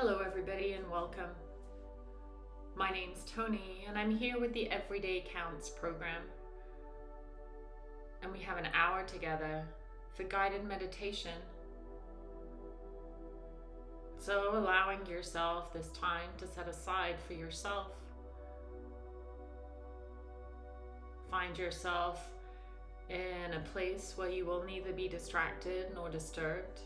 Hello, everybody, and welcome. My name's Tony, and I'm here with the Everyday Counts program. And we have an hour together for guided meditation. So, allowing yourself this time to set aside for yourself. Find yourself in a place where you will neither be distracted nor disturbed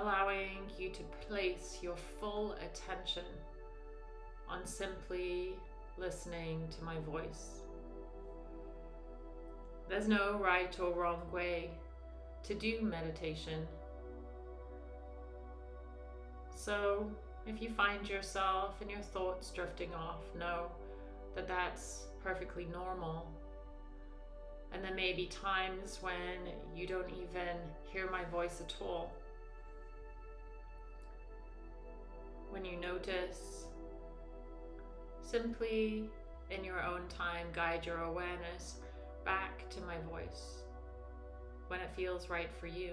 allowing you to place your full attention on simply listening to my voice. There's no right or wrong way to do meditation. So, if you find yourself and your thoughts drifting off, know that that's perfectly normal. And there may be times when you don't even hear my voice at all. When you notice, simply in your own time, guide your awareness back to my voice when it feels right for you.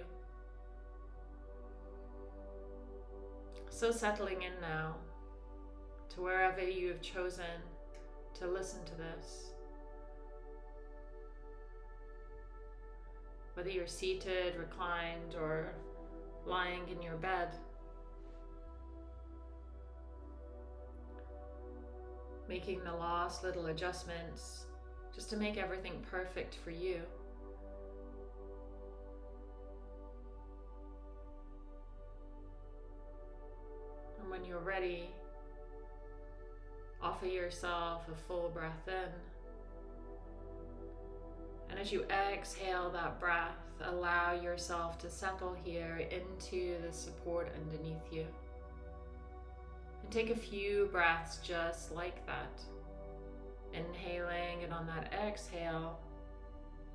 So, settling in now to wherever you have chosen to listen to this. Whether you're seated, reclined, or lying in your bed. Making the last little adjustments just to make everything perfect for you. And when you're ready, offer yourself a full breath in. And as you exhale that breath, allow yourself to settle here into the support underneath you. Take a few breaths just like that. Inhaling, and on that exhale,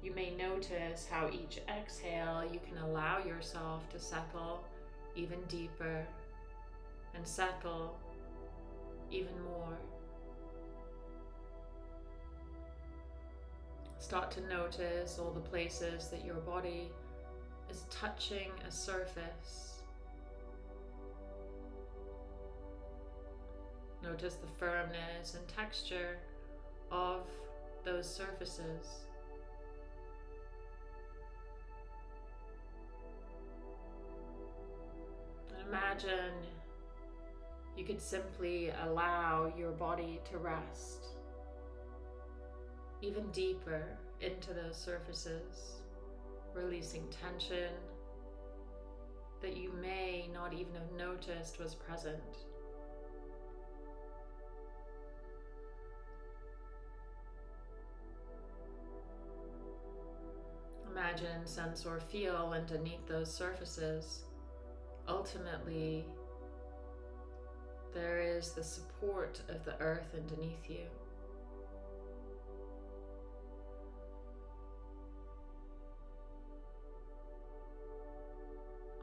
you may notice how each exhale you can allow yourself to settle even deeper and settle even more. Start to notice all the places that your body is touching a surface Notice the firmness and texture of those surfaces. And imagine you could simply allow your body to rest even deeper into those surfaces, releasing tension that you may not even have noticed was present. Imagine, sense, or feel underneath those surfaces, ultimately there is the support of the earth underneath you.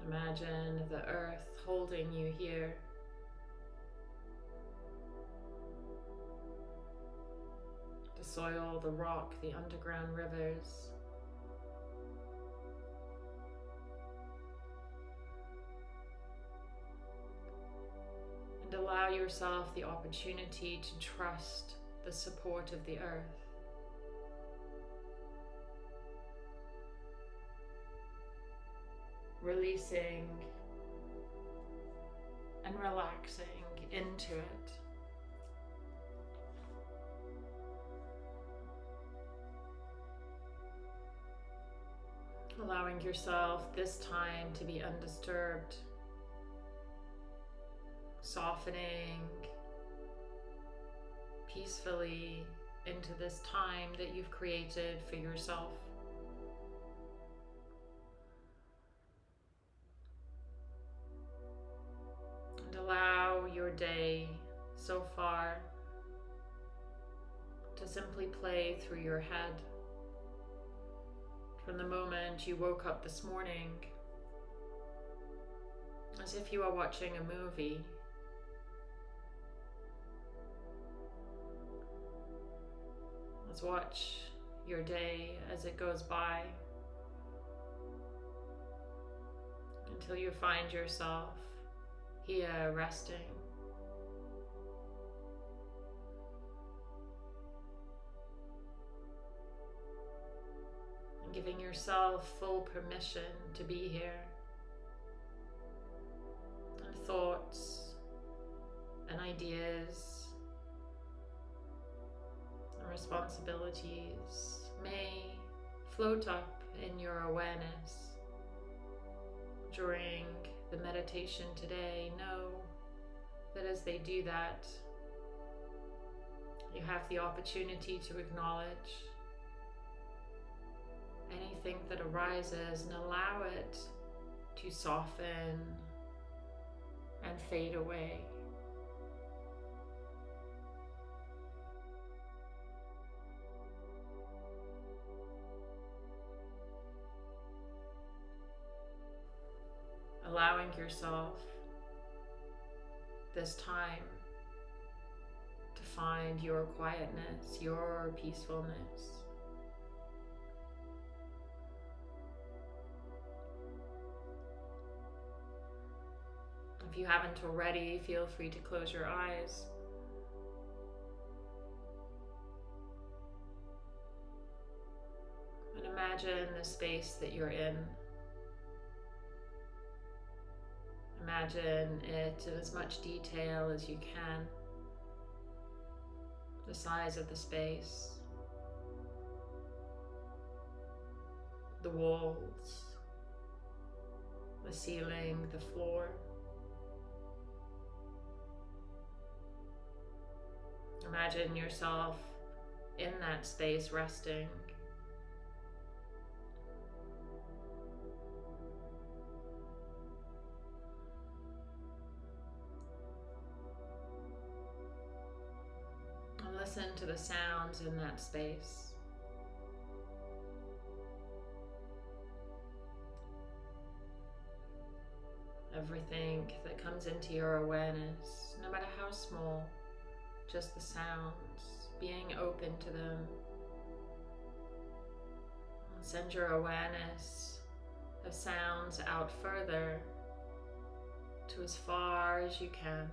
Imagine the earth holding you here. The soil, the rock, the underground rivers. Allow yourself the opportunity to trust the support of the earth. Releasing and relaxing into it. Allowing yourself this time to be undisturbed softening peacefully into this time that you've created for yourself. And allow your day so far to simply play through your head. From the moment you woke up this morning, as if you are watching a movie Let's watch your day as it goes by. until you find yourself here resting. And giving yourself full permission to be here. Meditation today, know that as they do that, you have the opportunity to acknowledge anything that arises and allow it to soften and fade away. Allowing yourself this time to find your quietness, your peacefulness. If you haven't already, feel free to close your eyes. And imagine the space that you're in. Imagine it in as much detail as you can. The size of the space, the walls, the ceiling, the floor. Imagine yourself in that space resting. Listen to the sounds in that space. Everything that comes into your awareness, no matter how small, just the sounds, being open to them. Send your awareness of sounds out further to as far as you can.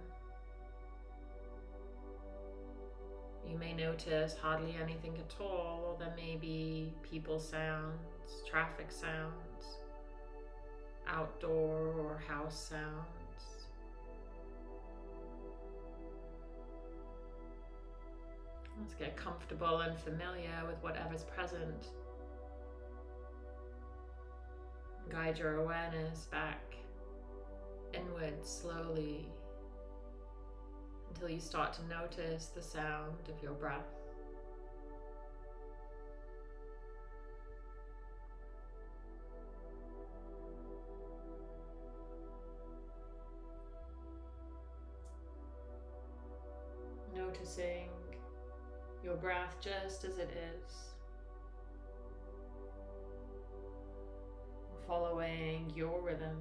You may notice hardly anything at all, or there may be people sounds, traffic sounds, outdoor or house sounds. Let's get comfortable and familiar with whatever's present. Guide your awareness back inward slowly until you start to notice the sound of your breath. Noticing your breath just as it is. Following your rhythm.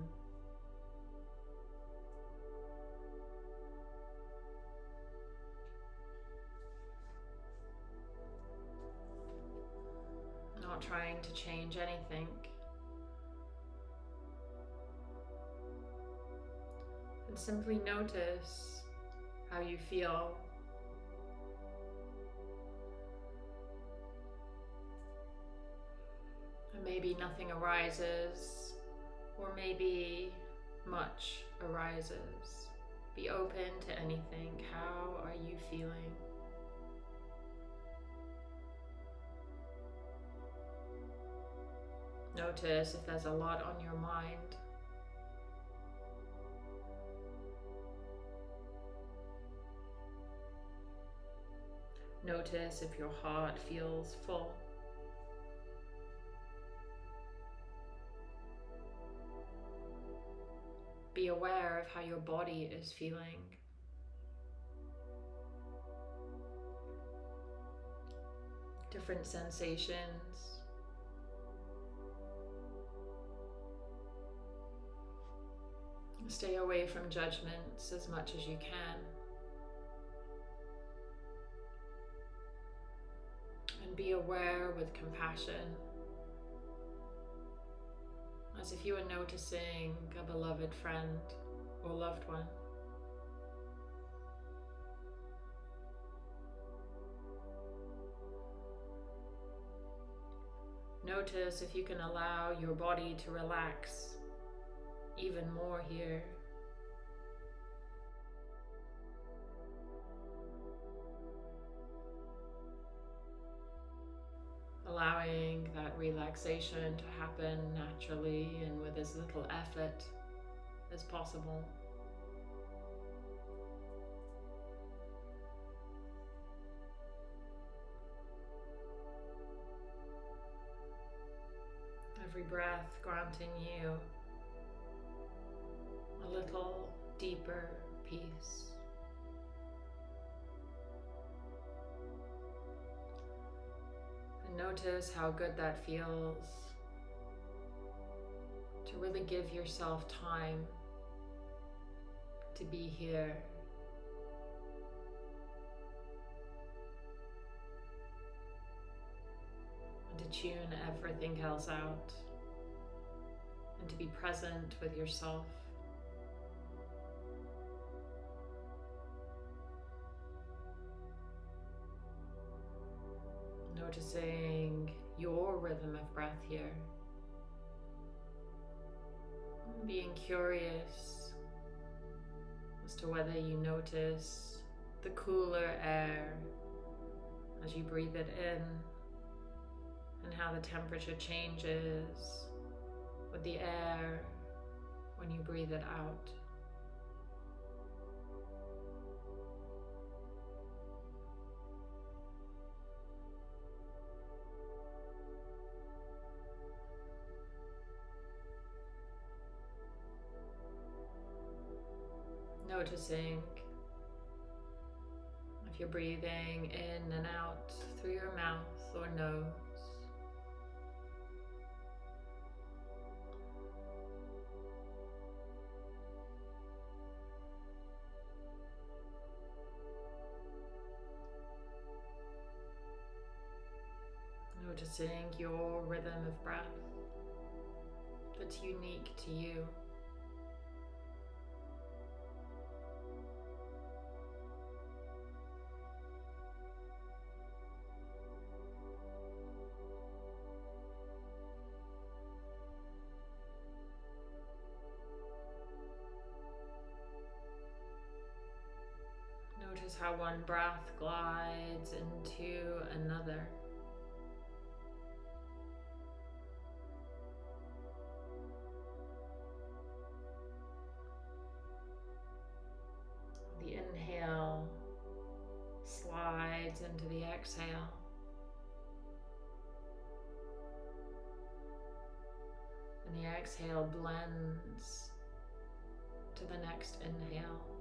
Trying to change anything. And simply notice how you feel. And maybe nothing arises, or maybe much arises. Be open to anything. How are you feeling? Notice if there's a lot on your mind. Notice if your heart feels full. Be aware of how your body is feeling. Different sensations. Stay away from judgments as much as you can. And be aware with compassion as if you were noticing a beloved friend or loved one. Notice if you can allow your body to relax even more here. Allowing that relaxation to happen naturally and with as little effort as possible. Every breath granting you little deeper peace. And notice how good that feels to really give yourself time to be here. To tune everything else out. And to be present with yourself. Noticing your rhythm of breath here. Being curious as to whether you notice the cooler air as you breathe it in and how the temperature changes with the air when you breathe it out. Noticing if you're breathing in and out through your mouth or nose. Noticing your rhythm of breath that's unique to you. How one breath glides into another. The inhale slides into the exhale. And the exhale blends to the next inhale.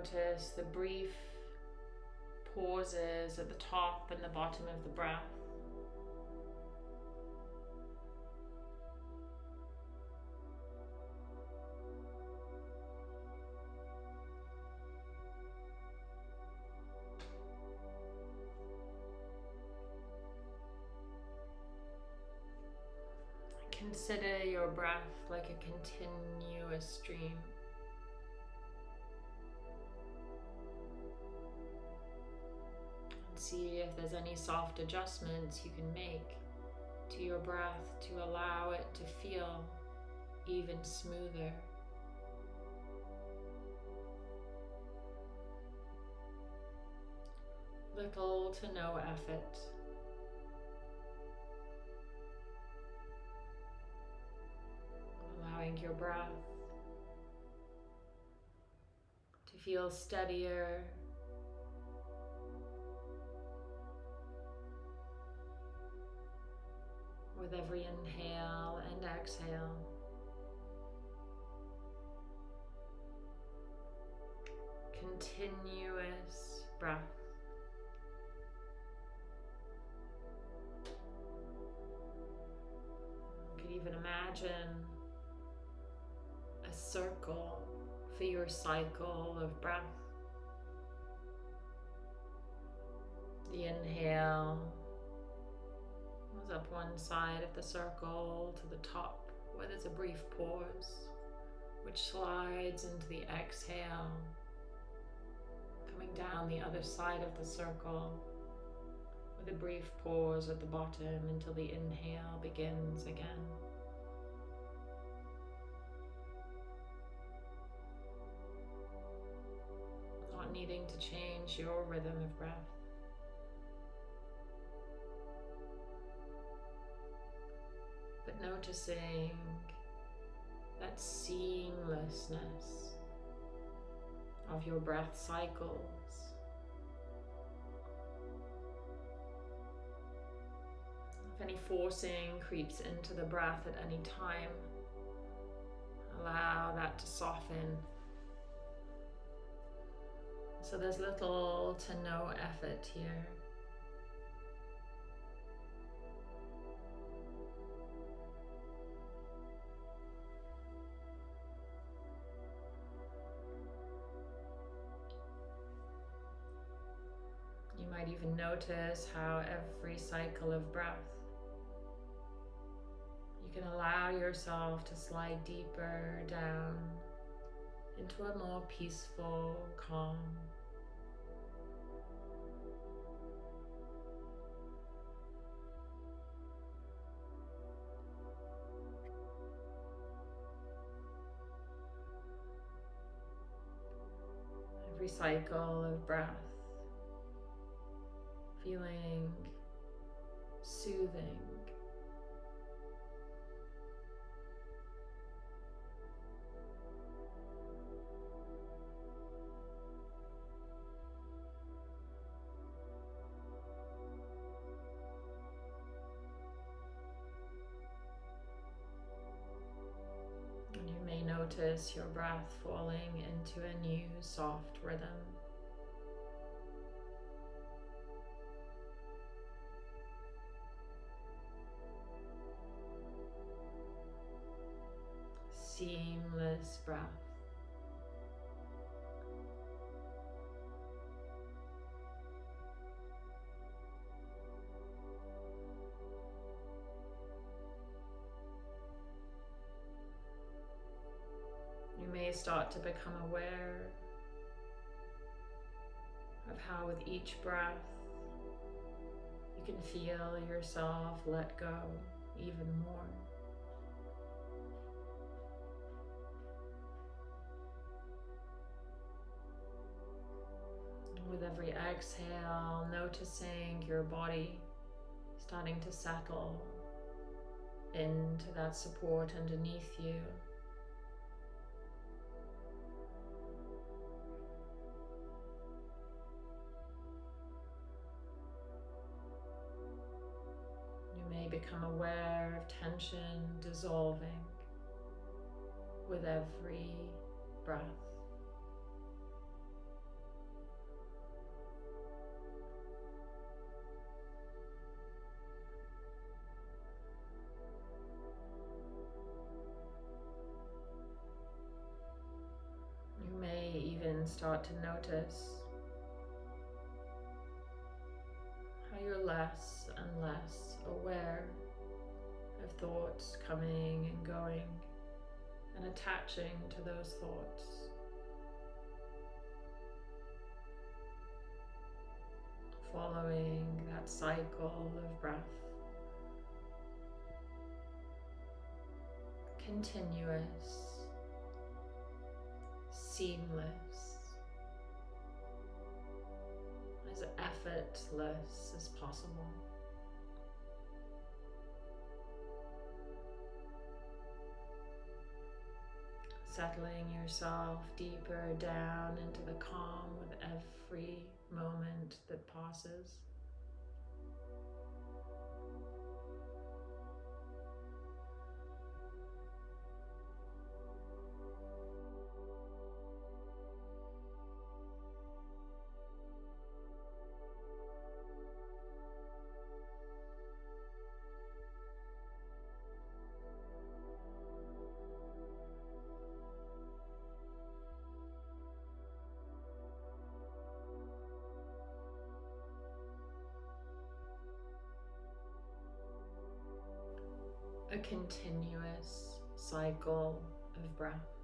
Notice the brief pauses at the top and the bottom of the breath. Consider your breath like a continuous stream. If there's any soft adjustments you can make to your breath to allow it to feel even smoother. Little to no effort. Allowing your breath to feel steadier with every inhale and exhale. Continuous breath. You Can even imagine a circle for your cycle of breath. The inhale up one side of the circle to the top where there's a brief pause, which slides into the exhale, coming down the other side of the circle with a brief pause at the bottom until the inhale begins again. Not needing to change your rhythm of breath. Noticing that seamlessness of your breath cycles If any forcing creeps into the breath at any time, allow that to soften. So there's little to no effort here. Might even notice how every cycle of breath you can allow yourself to slide deeper down into a more peaceful, calm. Every cycle of breath, feeling soothing And you may notice your breath falling into a new soft rhythm. Seamless breath. You may start to become aware of how with each breath you can feel yourself let go even more. Every exhale, noticing your body starting to settle into that support underneath you. You may become aware of tension dissolving with every breath. Start to notice how you're less and less aware of thoughts coming and going and attaching to those thoughts. Following that cycle of breath. Continuous, seamless, effortless as possible. settling yourself deeper down into the calm with every moment that passes. A continuous cycle of breath.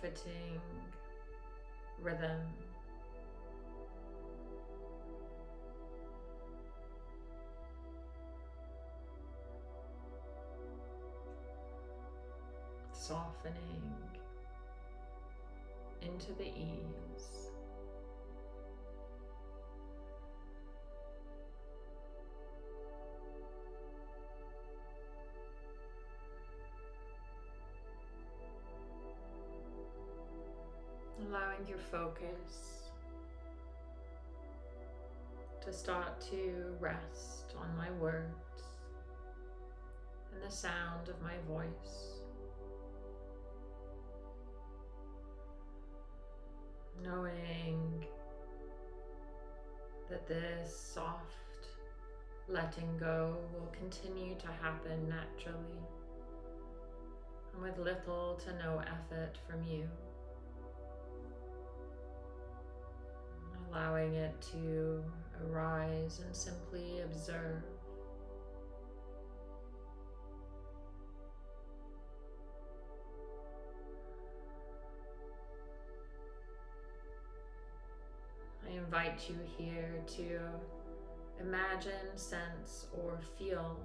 Comforting rhythm. Softening into the ease. Your focus to start to rest on my words and the sound of my voice. Knowing that this soft letting go will continue to happen naturally and with little to no effort from you. Allowing it to arise and simply observe. I invite you here to imagine, sense, or feel,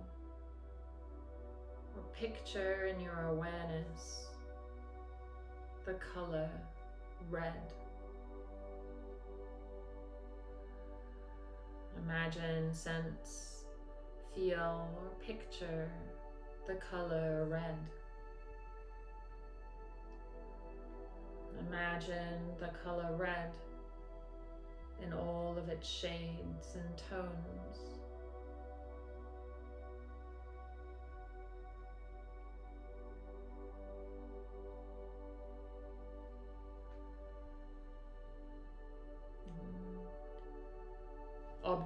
or picture in your awareness the color red. Imagine, sense, feel, or picture the color red. Imagine the color red in all of its shades and tones.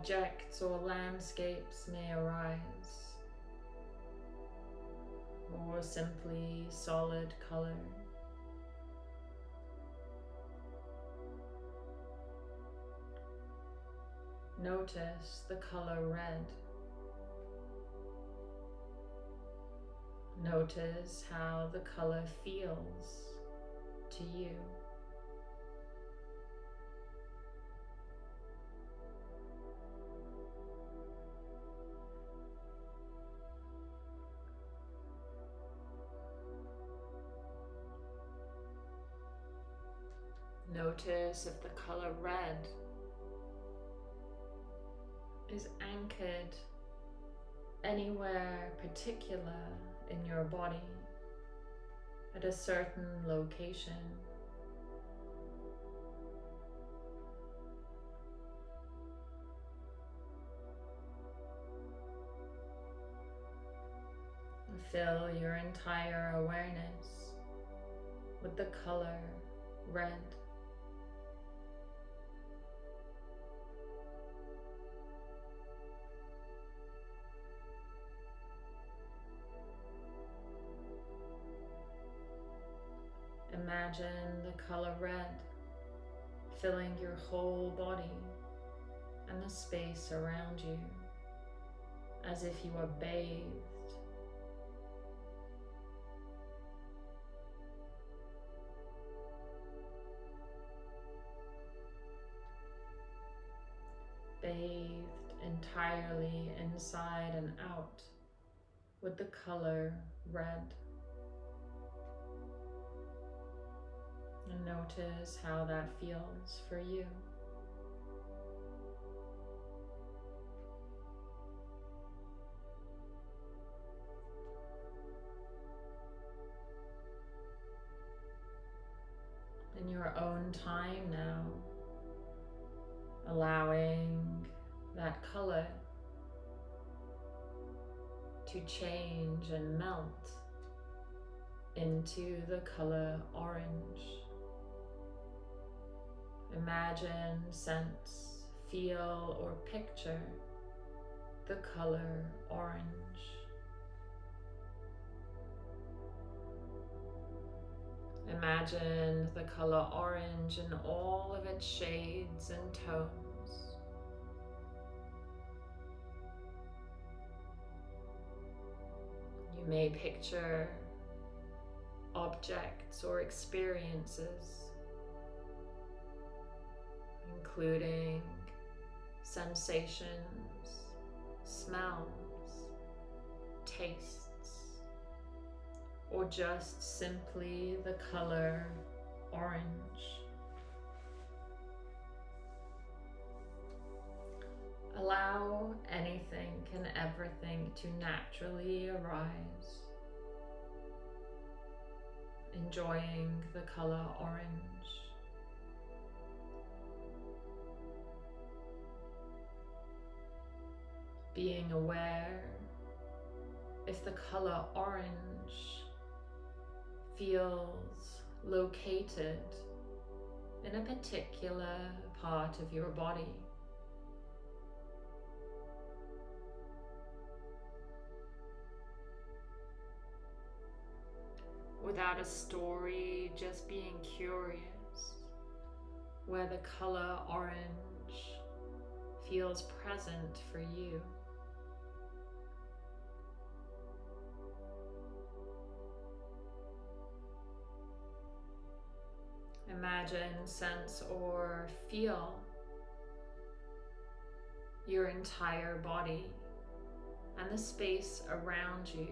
Objects or landscapes may arise, or simply solid color. Notice the color red. Notice how the color feels to you. Notice if the color red is anchored anywhere particular in your body at a certain location. Fill your entire awareness with the color red. Imagine the color red filling your whole body and the space around you as if you were bathed bathed entirely inside and out with the color red. And notice how that feels for you. In your own time now, allowing that color to change and melt into the color orange. Imagine, sense, feel, or picture the color orange. Imagine the color orange in all of its shades and tones. You may picture objects or experiences, including sensations, smells, tastes, or just simply the color orange. Allow anything and everything to naturally arise enjoying the color orange. Being aware if the color orange feels located in a particular part of your body. without a story, just being curious, where the color orange feels present for you. Imagine, sense, or feel your entire body and the space around you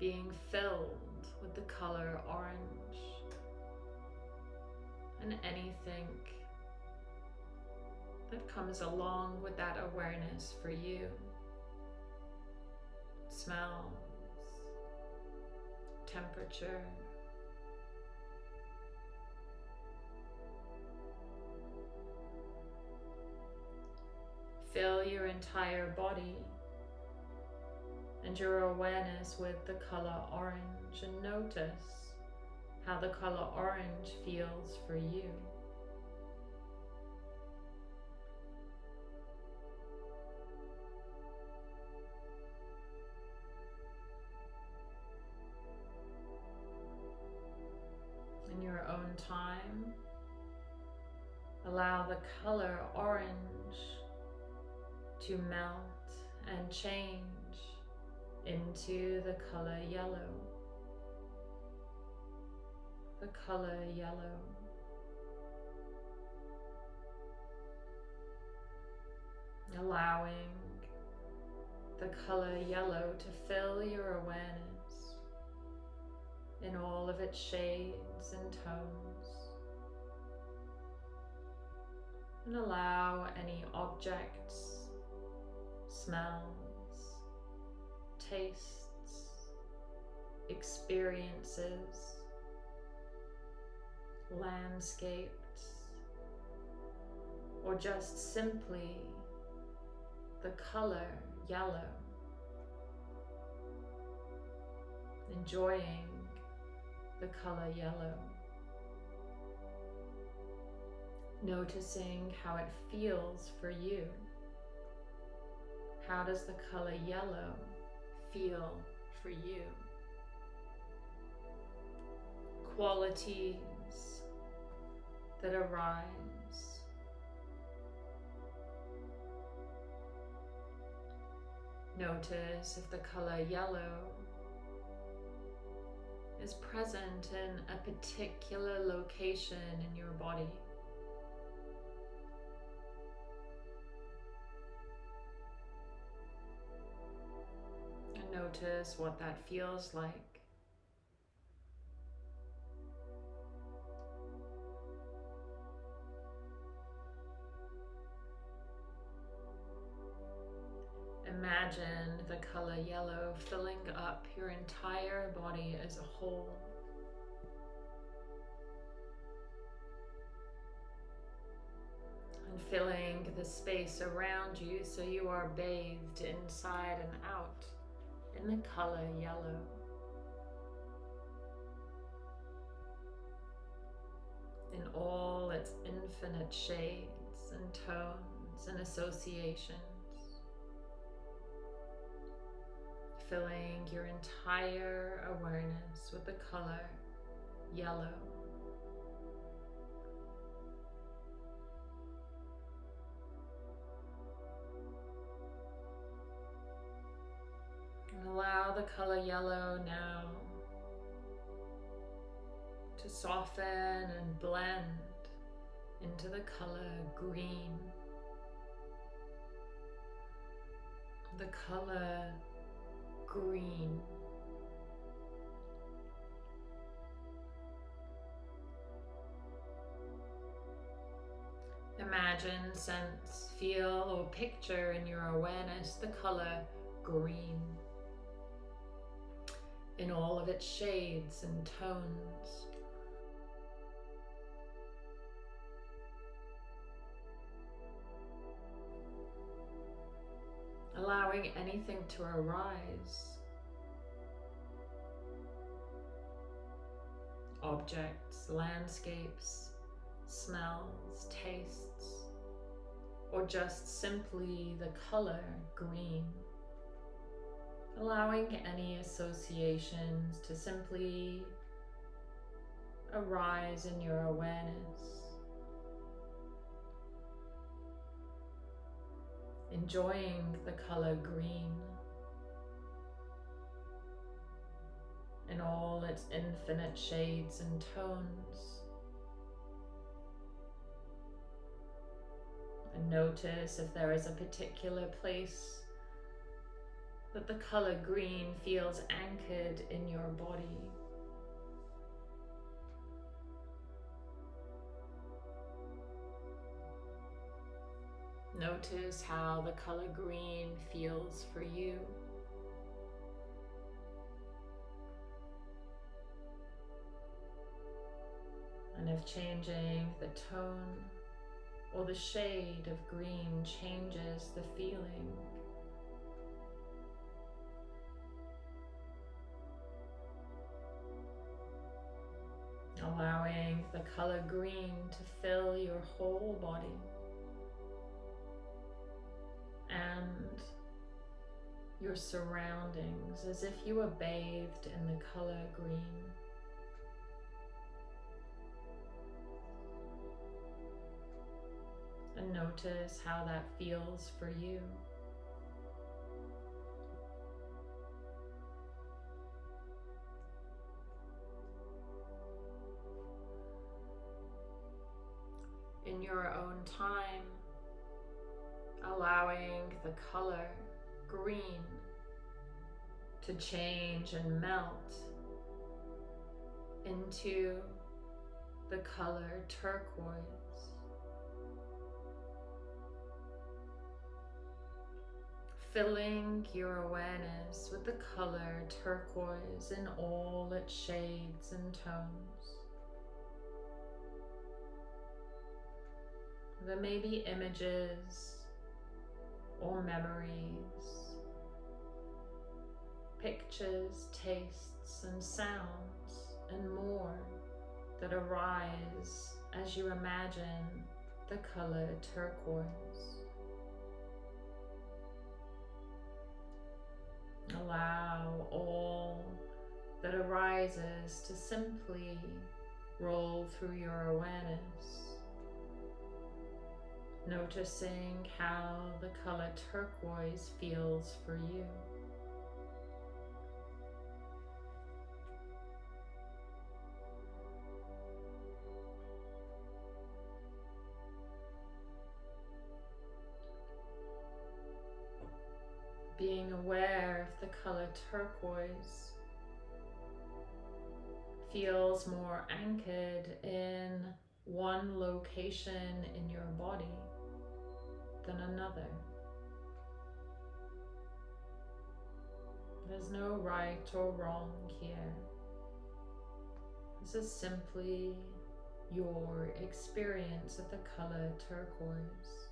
being filled with the color orange and anything that comes along with that awareness for you. Smells, temperature, your entire body and your awareness with the color orange and notice how the color orange feels for you. In your own time, allow the color orange to melt and change into the color yellow. The color yellow. Allowing the color yellow to fill your awareness in all of its shades and tones. And allow any objects, smells, tastes, experiences, landscapes, or just simply the color yellow, enjoying the color yellow. Noticing how it feels for you. How does the color yellow feel for you. Qualities that arise. Notice if the color yellow is present in a particular location in your body. Notice what that feels like. Imagine the color yellow filling up your entire body as a whole. And filling the space around you so you are bathed inside and out in the color yellow. In all its infinite shades and tones and associations, filling your entire awareness with the color yellow. Allow the color yellow now to soften and blend into the color green. The color green. Imagine, sense, feel, or picture in your awareness the color green in all of its shades and tones. Allowing anything to arise. Objects, landscapes, smells, tastes, or just simply the color green allowing any associations to simply arise in your awareness. Enjoying the color green in all its infinite shades and tones. And notice if there is a particular place that the color green feels anchored in your body. Notice how the color green feels for you. And if changing the tone or the shade of green changes the feeling, allowing the color green to fill your whole body and your surroundings as if you were bathed in the color green. And notice how that feels for you. Your own time, allowing the color green to change and melt into the color turquoise. Filling your awareness with the color turquoise in all its shades and tones. There may be images or memories, pictures, tastes, and sounds, and more that arise as you imagine the color turquoise. Allow all that arises to simply roll through your awareness noticing how the color turquoise feels for you. Being aware if the color turquoise feels more anchored in one location in your body than another. There's no right or wrong here. This is simply your experience of the color turquoise.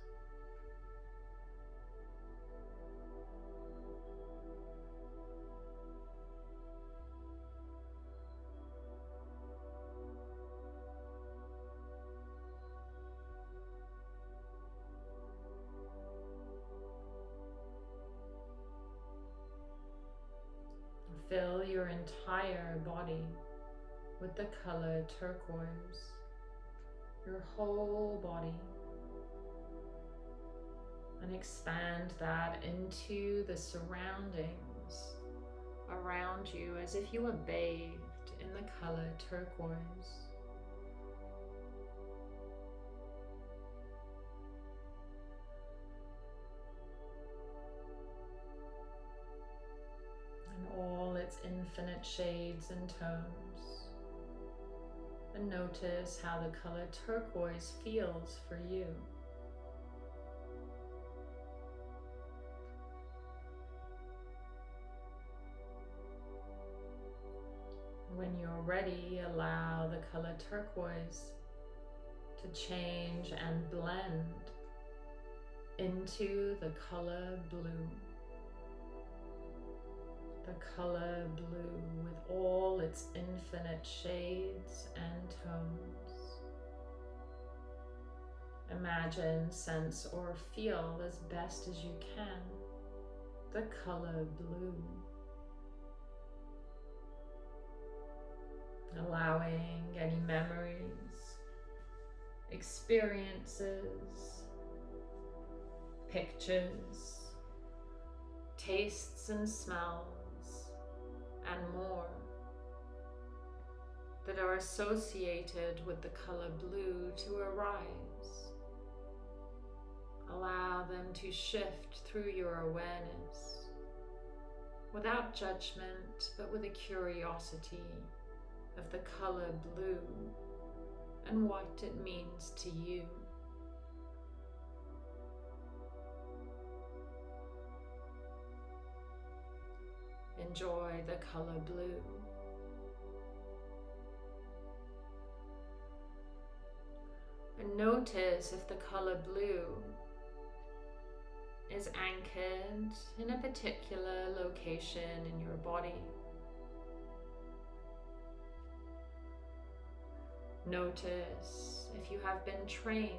Entire body with the color turquoise, your whole body, and expand that into the surroundings around you as if you were bathed in the color turquoise. Infinite shades and tones. And notice how the color turquoise feels for you. When you're ready, allow the color turquoise to change and blend into the color blue the color blue with all its infinite shades and tones. Imagine, sense, or feel as best as you can the color blue. Allowing any memories, experiences, pictures, tastes and smells and more that are associated with the color blue to arise. Allow them to shift through your awareness without judgment, but with a curiosity of the color blue and what it means to you. Enjoy the color blue. And notice if the color blue is anchored in a particular location in your body. Notice if you have been trained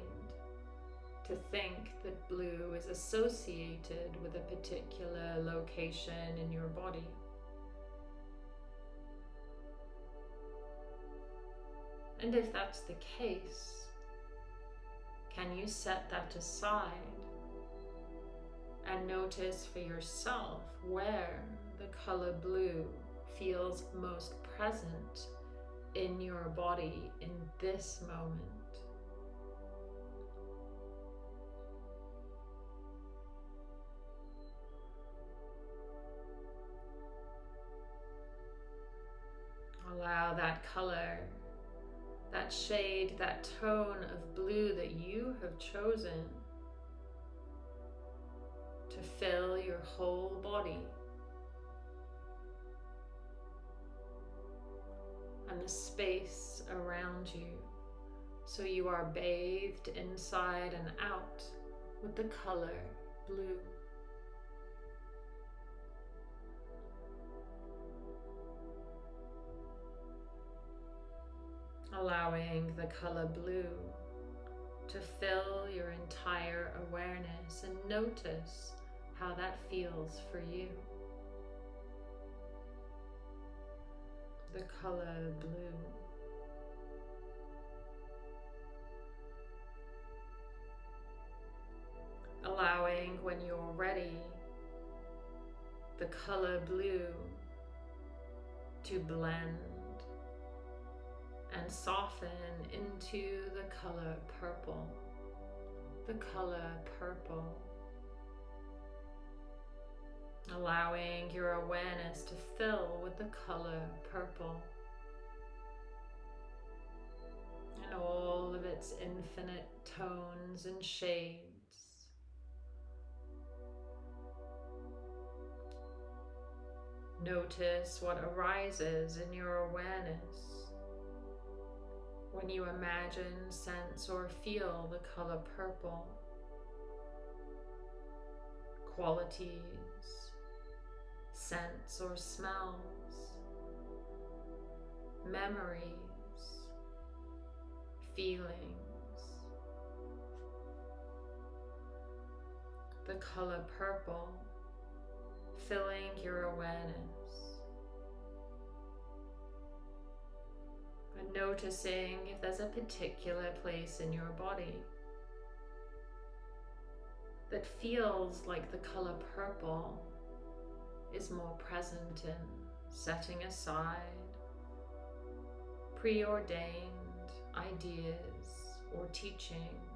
to think that blue is associated with a particular location in your body. And if that's the case, can you set that aside and notice for yourself where the color blue feels most present in your body in this moment? Allow that color, that shade, that tone of blue that you have chosen to fill your whole body. And the space around you so you are bathed inside and out with the color blue. Allowing the color blue to fill your entire awareness and notice how that feels for you. The color blue. Allowing when you're ready the color blue to blend and soften into the color purple. The color purple. Allowing your awareness to fill with the color purple. And all of its infinite tones and shades. Notice what arises in your awareness when you imagine, sense, or feel the color purple. Qualities, scents or smells, memories, feelings. The color purple filling your awareness And noticing if there's a particular place in your body that feels like the color purple is more present in setting aside preordained ideas or teachings.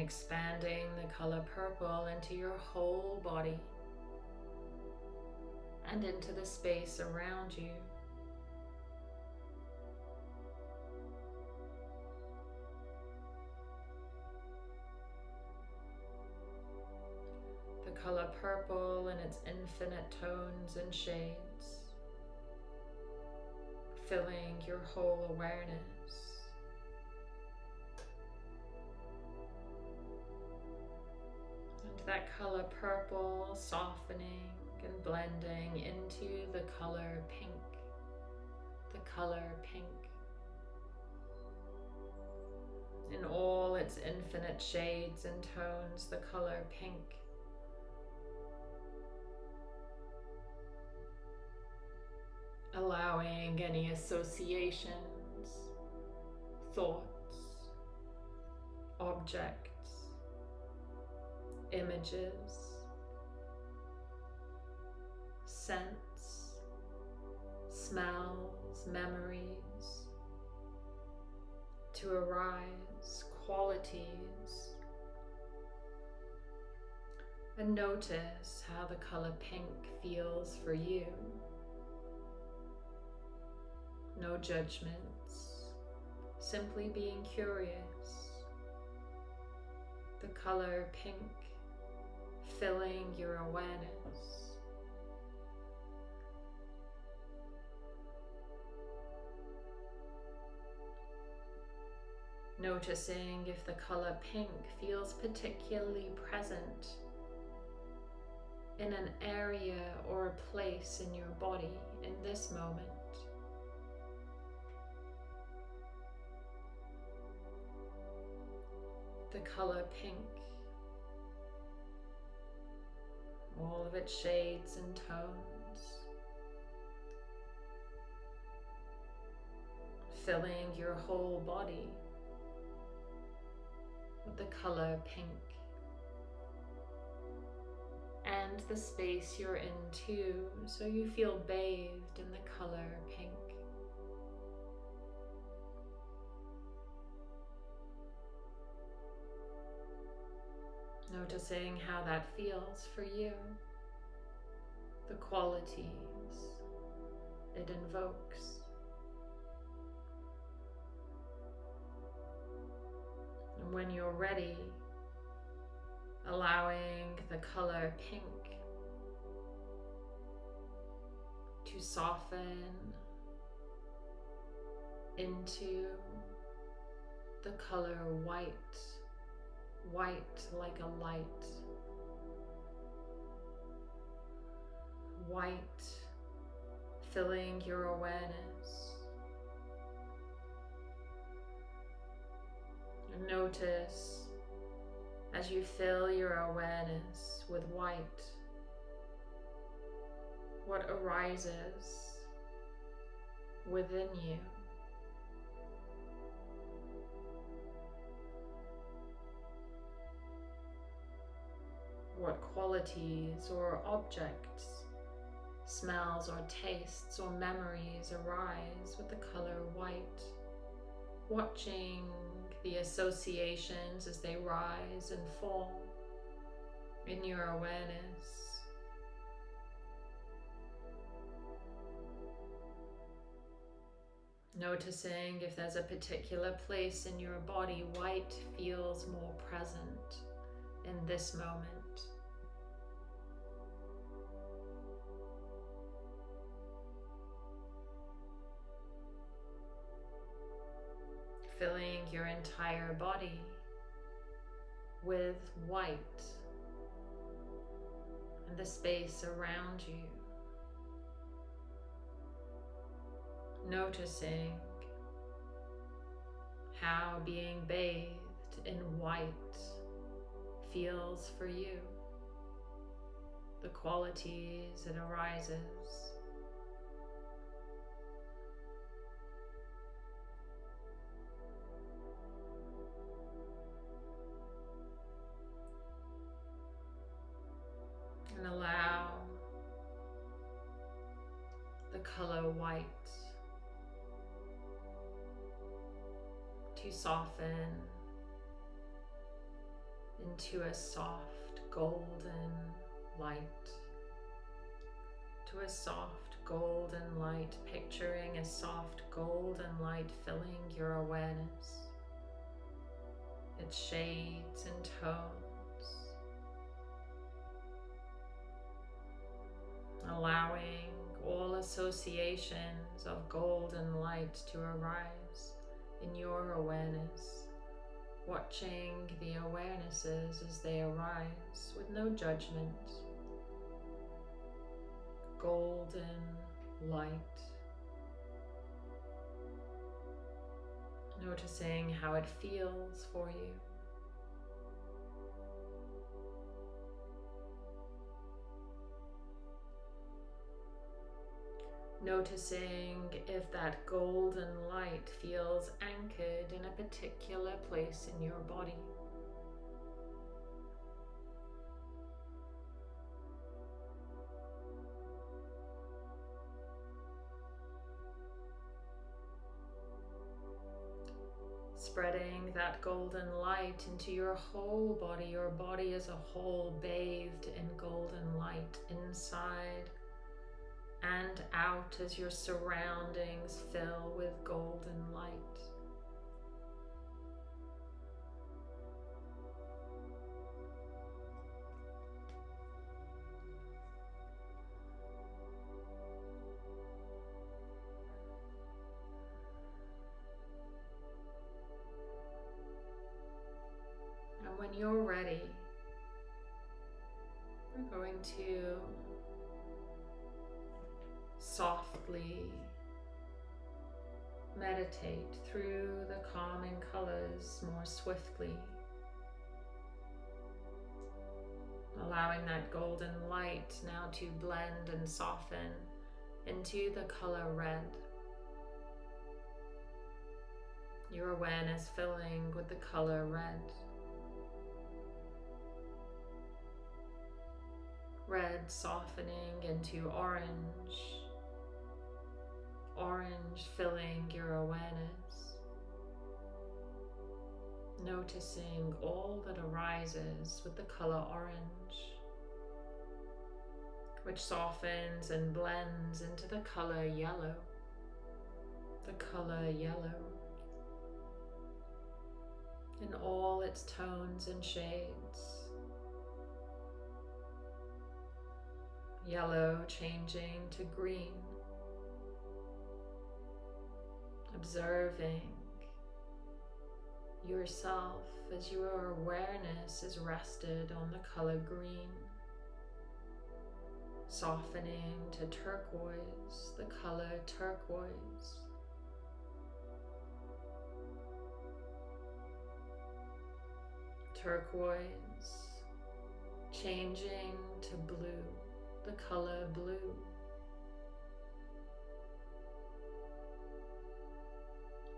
Expanding the color purple into your whole body and into the space around you. The color purple in its infinite tones and shades, filling your whole awareness. Purple softening and blending into the color pink, the color pink. In all its infinite shades and tones, the color pink. Allowing any associations, thoughts, objects, images, scents, smells, memories to arise, qualities. And notice how the color pink feels for you. No judgments, simply being curious. The color pink filling your awareness. Noticing if the color pink feels particularly present in an area or a place in your body in this moment. The color pink, all of its shades and tones, filling your whole body with the color pink and the space you're in too, so you feel bathed in the color pink. Noticing how that feels for you, the qualities it invokes. When you're ready, allowing the color pink to soften into the color white, white like a light, white filling your awareness. Notice as you fill your awareness with white, what arises within you. What qualities or objects, smells or tastes or memories arise with the color white, watching the associations as they rise and fall in your awareness. Noticing if there's a particular place in your body white feels more present in this moment. Your entire body with white and the space around you. Noticing how being bathed in white feels for you, the qualities it arises. To soften into a soft golden light. To a soft golden light, picturing a soft golden light filling your awareness. Its shades and tones. Allowing all associations of golden light to arise in your awareness watching the awarenesses as they arise with no judgment. Golden light. Noticing how it feels for you. Noticing if that golden light feels anchored in a particular place in your body. Spreading that golden light into your whole body, your body as a whole bathed in golden light inside and out as your surroundings fill with golden light. Swiftly, allowing that golden light now to blend and soften into the color red. Your awareness filling with the color red. Red softening into orange orange filling your awareness, noticing all that arises with the color orange, which softens and blends into the color yellow, the color yellow, in all its tones and shades. Yellow changing to green observing yourself as your awareness is rested on the color green, softening to turquoise, the color turquoise. Turquoise changing to blue, the color blue.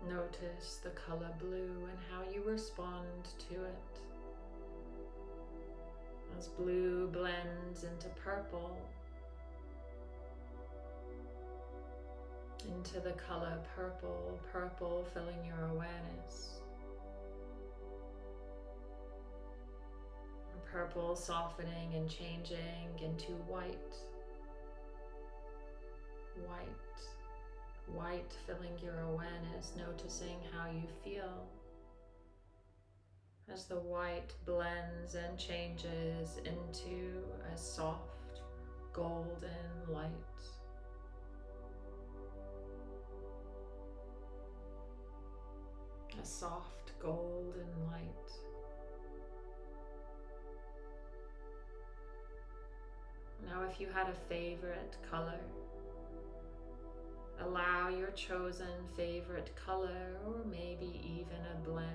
Notice the color blue and how you respond to it. As blue blends into purple, into the color purple, purple filling your awareness. Purple softening and changing into white, white, white filling your awareness, noticing how you feel as the white blends and changes into a soft golden light. A soft golden light. Now if you had a favorite color, Allow your chosen favorite color or maybe even a blend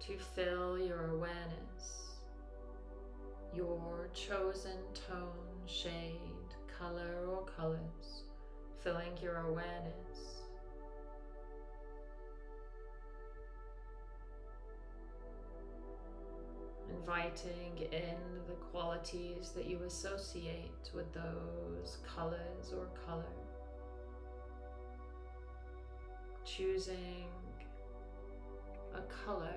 to fill your awareness, your chosen tone, shade, color, or colors, filling your awareness. Inviting in the qualities that you associate with those colors or color. Choosing a color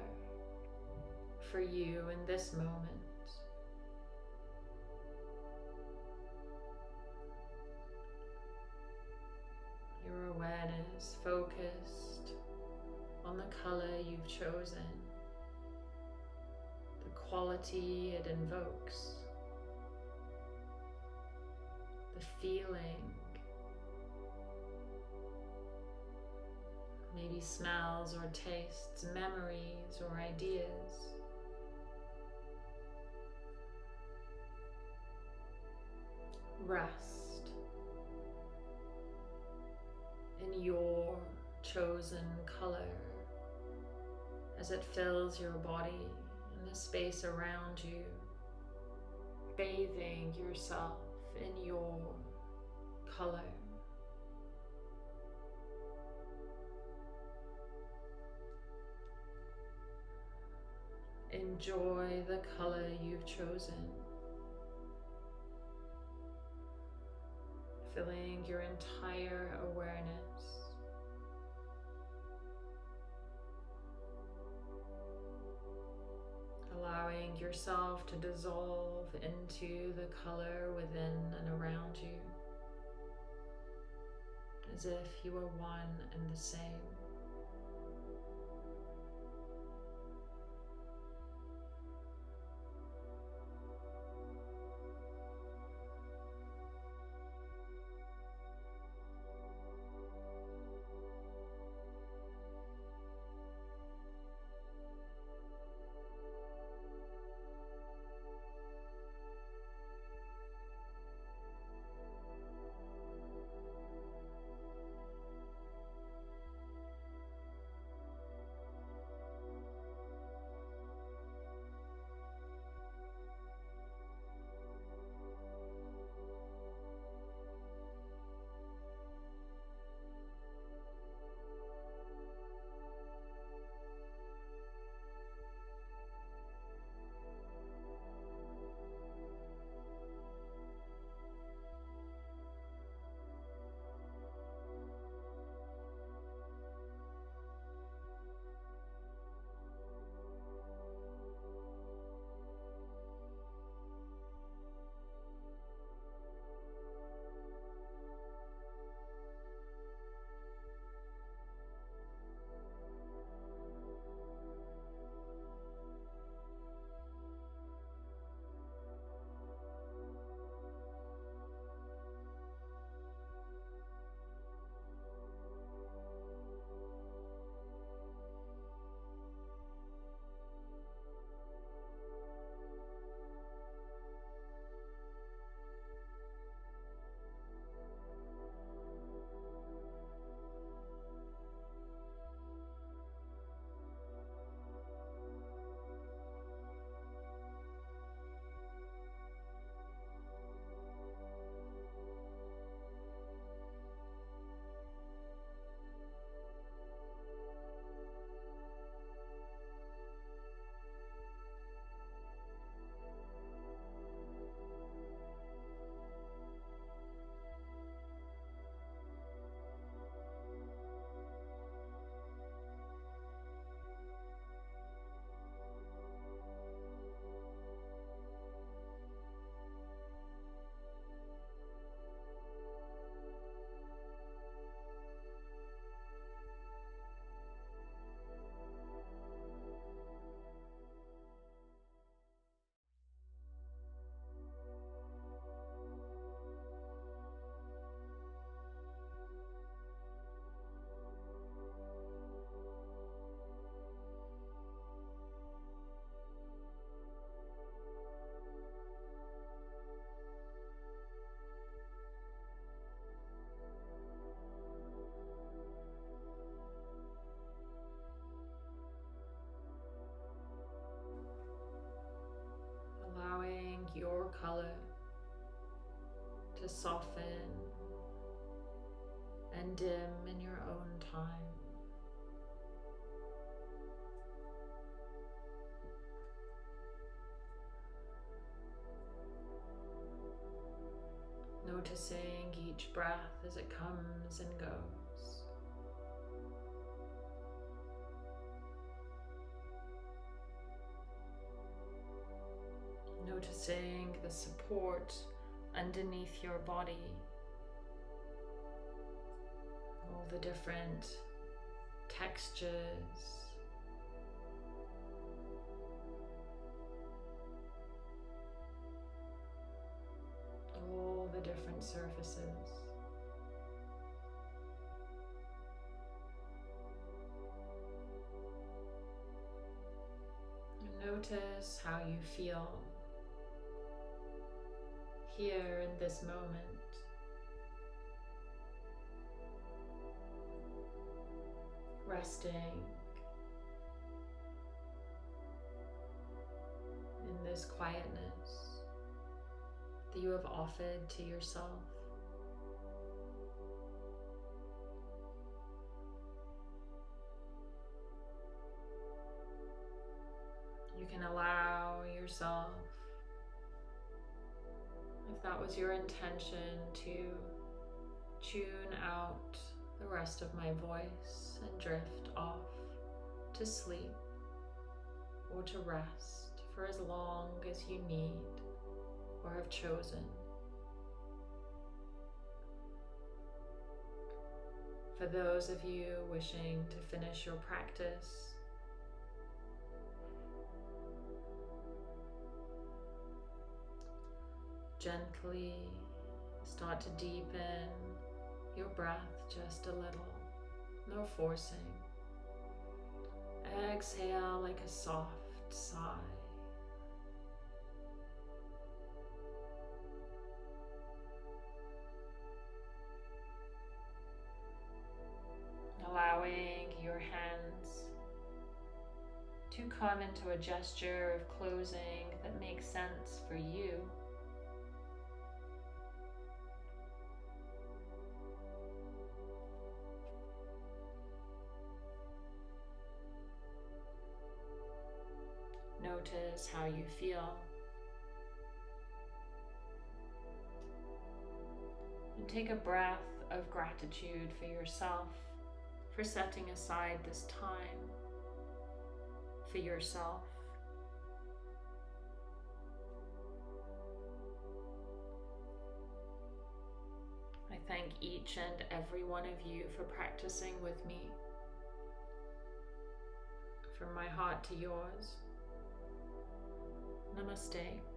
for you in this moment. Your awareness focused on the color you've chosen, quality it invokes, the feeling, maybe smells or tastes, memories or ideas. Rest in your chosen color as it fills your body the space around you, bathing yourself in your color. Enjoy the color you've chosen. Filling your entire awareness. Yourself to dissolve into the color within and around you as if you were one and the same. To soften and dim in your own time. Noticing each breath as it comes and goes. Noticing the support underneath your body, all the different textures. All the different surfaces. Notice how you feel here in this moment. Resting in this quietness that you have offered to yourself. That was your intention, to tune out the rest of my voice and drift off to sleep or to rest for as long as you need or have chosen. For those of you wishing to finish your practice, gently start to deepen your breath just a little, no forcing. Exhale like a soft sigh. Allowing your hands to come into a gesture of closing that makes sense for you. Notice how you feel. And take a breath of gratitude for yourself for setting aside this time for yourself. I thank each and every one of you for practicing with me. From my heart to yours. Namaste.